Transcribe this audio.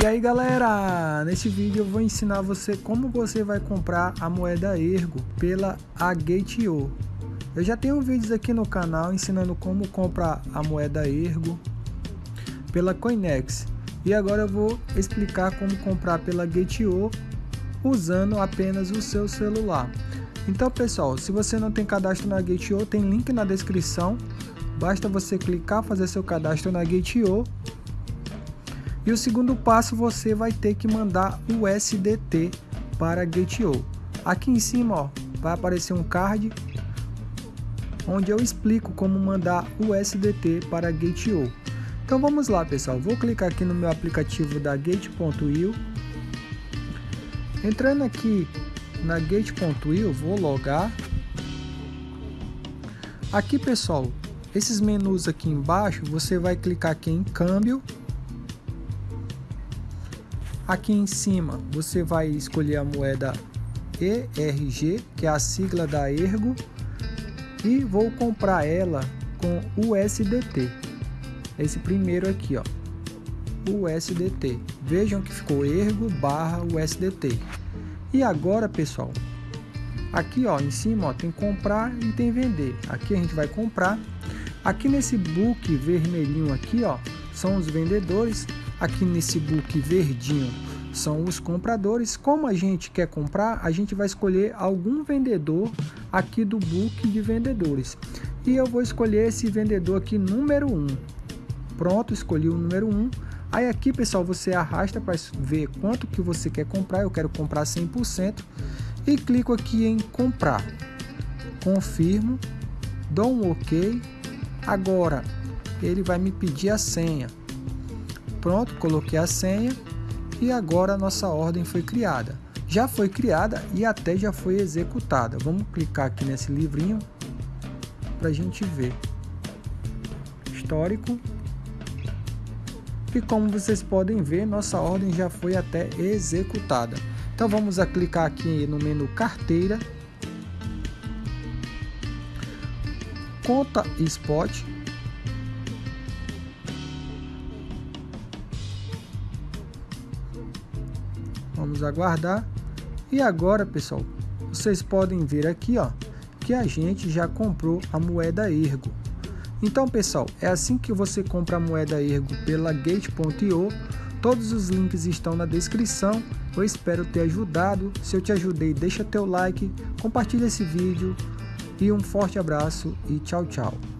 E aí galera, nesse vídeo eu vou ensinar você como você vai comprar a moeda Ergo pela Agate.io Eu já tenho vídeos aqui no canal ensinando como comprar a moeda Ergo pela Coinex. E agora eu vou explicar como comprar pela Gate.io usando apenas o seu celular. Então pessoal, se você não tem cadastro na Gate.io, tem link na descrição. Basta você clicar, fazer seu cadastro na Gate.io e o segundo passo você vai ter que mandar o SDT para Gate.io. Aqui em cima ó, vai aparecer um card onde eu explico como mandar o SDT para Gate.io. Então vamos lá pessoal, vou clicar aqui no meu aplicativo da Gate.io. Entrando aqui na Gate.io, vou logar. Aqui pessoal, esses menus aqui embaixo, você vai clicar aqui em câmbio Aqui em cima você vai escolher a moeda ERG, que é a sigla da Ergo, e vou comprar ela com USDT. Esse primeiro aqui, ó, USDT. Vejam que ficou Ergo barra USDT. E agora, pessoal, aqui ó, em cima ó, tem comprar e tem vender. Aqui a gente vai comprar. Aqui nesse book vermelhinho aqui, ó, são os vendedores Aqui nesse book verdinho são os compradores. Como a gente quer comprar, a gente vai escolher algum vendedor aqui do book de vendedores. E eu vou escolher esse vendedor aqui número 1. Pronto, escolhi o número 1. Aí aqui, pessoal, você arrasta para ver quanto que você quer comprar. Eu quero comprar 100% e clico aqui em comprar. Confirmo, dou um OK. Agora ele vai me pedir a senha. Pronto, coloquei a senha e agora a nossa ordem foi criada. Já foi criada e até já foi executada. Vamos clicar aqui nesse livrinho para a gente ver. Histórico. E como vocês podem ver, nossa ordem já foi até executada. Então vamos a clicar aqui no menu carteira. Conta Spot Vamos aguardar. E agora, pessoal, vocês podem ver aqui, ó, que a gente já comprou a moeda Ergo. Então, pessoal, é assim que você compra a moeda Ergo pela Gate.io. Todos os links estão na descrição. Eu espero ter ajudado. Se eu te ajudei, deixa teu like, compartilha esse vídeo e um forte abraço e tchau, tchau.